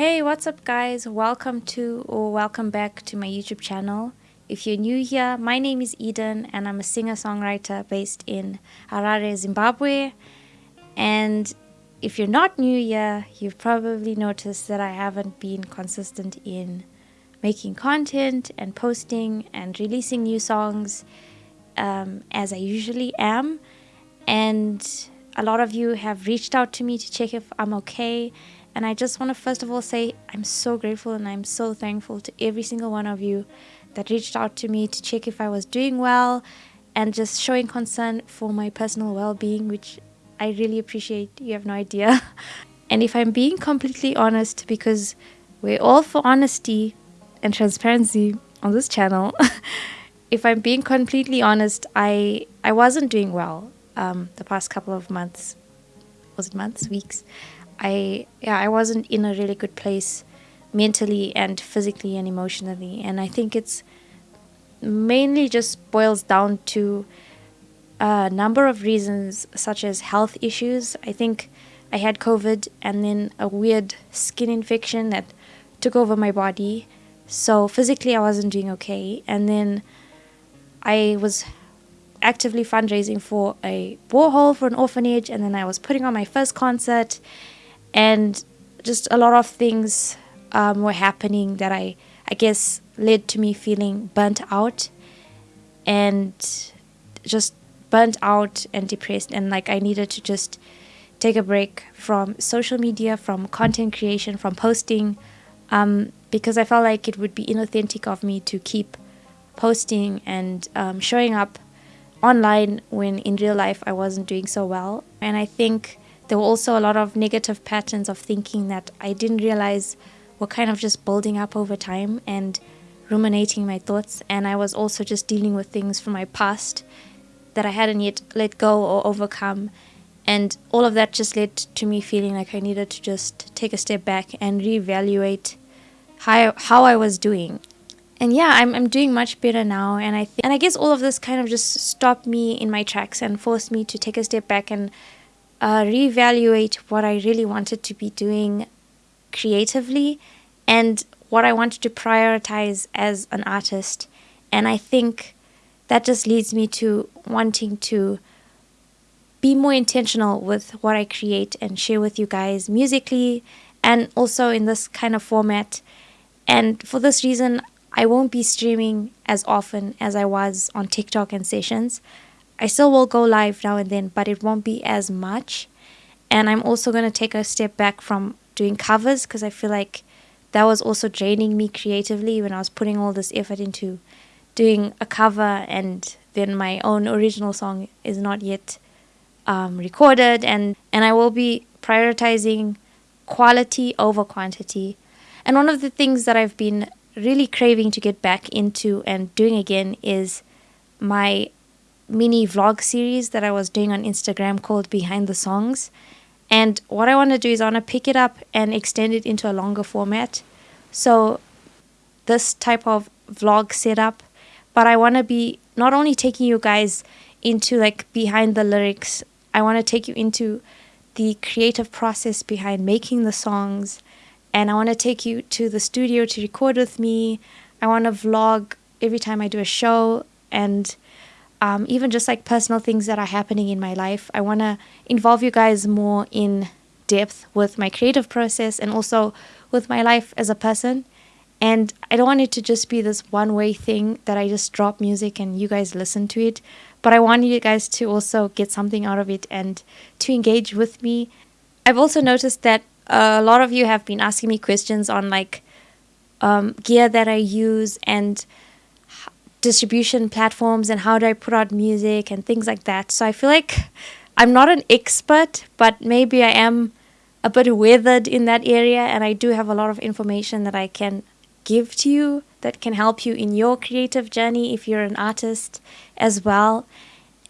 Hey, what's up, guys? Welcome to or welcome back to my YouTube channel. If you're new here, my name is Eden and I'm a singer songwriter based in Harare, Zimbabwe. And if you're not new here, you've probably noticed that I haven't been consistent in making content and posting and releasing new songs um, as I usually am. And a lot of you have reached out to me to check if I'm okay and I just want to first of all say I'm so grateful and I'm so thankful to every single one of you that reached out to me to check if I was doing well and just showing concern for my personal well being, which I really appreciate. You have no idea. and if I'm being completely honest, because we're all for honesty and transparency on this channel, if I'm being completely honest, I, I wasn't doing well um, the past couple of months. Was it months? Weeks? I yeah I wasn't in a really good place mentally and physically and emotionally. And I think it's mainly just boils down to a number of reasons such as health issues. I think I had COVID and then a weird skin infection that took over my body. So physically I wasn't doing okay. And then I was actively fundraising for a borehole for an orphanage. And then I was putting on my first concert and just a lot of things um, were happening that I I guess led to me feeling burnt out and just burnt out and depressed and like I needed to just take a break from social media, from content creation, from posting, um, because I felt like it would be inauthentic of me to keep posting and um, showing up online when in real life I wasn't doing so well. And I think there were also a lot of negative patterns of thinking that I didn't realize were kind of just building up over time and ruminating my thoughts. And I was also just dealing with things from my past that I hadn't yet let go or overcome. And all of that just led to me feeling like I needed to just take a step back and reevaluate how, how I was doing. And yeah, I'm, I'm doing much better now. And I, th- and I guess all of this kind of just stopped me in my tracks and forced me to take a step back and uh, reevaluate what I really wanted to be doing creatively and what I wanted to prioritize as an artist. And I think that just leads me to wanting to be more intentional with what I create and share with you guys musically and also in this kind of format. And for this reason, I won't be streaming as often as I was on TikTok and sessions. I still will go live now and then, but it won't be as much. And I'm also going to take a step back from doing covers because I feel like that was also draining me creatively when I was putting all this effort into doing a cover and then my own original song is not yet um, recorded and and I will be prioritizing quality over quantity. And one of the things that I've been really craving to get back into and doing again is my mini vlog series that I was doing on Instagram called Behind the Songs. And what I want to do is I want to pick it up and extend it into a longer format. So this type of vlog setup, but I want to be not only taking you guys into like behind the lyrics, I want to take you into the creative process behind making the songs and I want to take you to the studio to record with me. I want to vlog every time I do a show and um, even just like personal things that are happening in my life. I want to involve you guys more in depth with my creative process and also with my life as a person. And I don't want it to just be this one way thing that I just drop music and you guys listen to it. But I want you guys to also get something out of it and to engage with me. I've also noticed that a lot of you have been asking me questions on like um, gear that I use and distribution platforms and how do I put out music and things like that. So I feel like I'm not an expert, but maybe I am a bit weathered in that area and I do have a lot of information that I can give to you that can help you in your creative journey if you're an artist as well.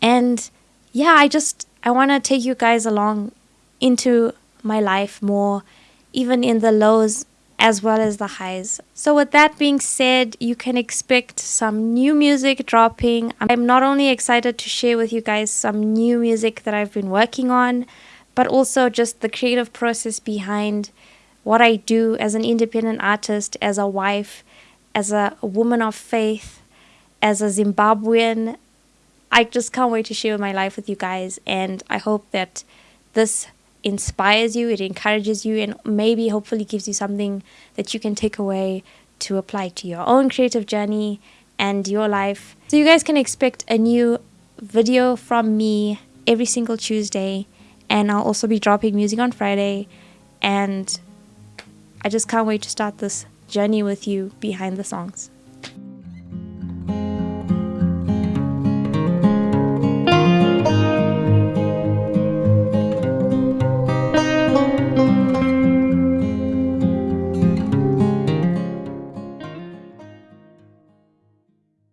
And yeah, I just I want to take you guys along into my life more even in the lows as well as the highs. So with that being said, you can expect some new music dropping. I'm not only excited to share with you guys some new music that I've been working on, but also just the creative process behind what I do as an independent artist, as a wife, as a woman of faith, as a Zimbabwean. I just can't wait to share my life with you guys, and I hope that this inspires you, it encourages you, and maybe hopefully gives you something that you can take away to apply to your own creative journey and your life. So, you guys can expect a new video from me every single Tuesday, and I'll also be dropping music on Friday. And I just can't wait to start this journey with you behind the songs.